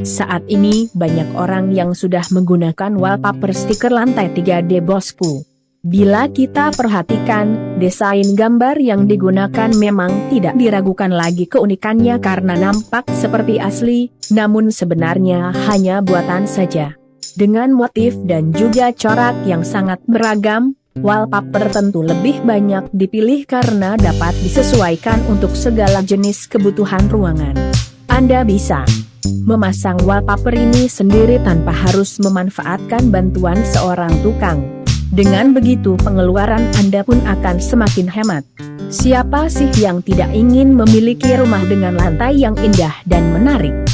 Saat ini banyak orang yang sudah menggunakan wallpaper stiker lantai 3D bosku. Bila kita perhatikan, desain gambar yang digunakan memang tidak diragukan lagi keunikannya karena nampak seperti asli, namun sebenarnya hanya buatan saja. Dengan motif dan juga corak yang sangat beragam, wallpaper tentu lebih banyak dipilih karena dapat disesuaikan untuk segala jenis kebutuhan ruangan. Anda bisa memasang wallpaper ini sendiri tanpa harus memanfaatkan bantuan seorang tukang. Dengan begitu pengeluaran Anda pun akan semakin hemat. Siapa sih yang tidak ingin memiliki rumah dengan lantai yang indah dan menarik?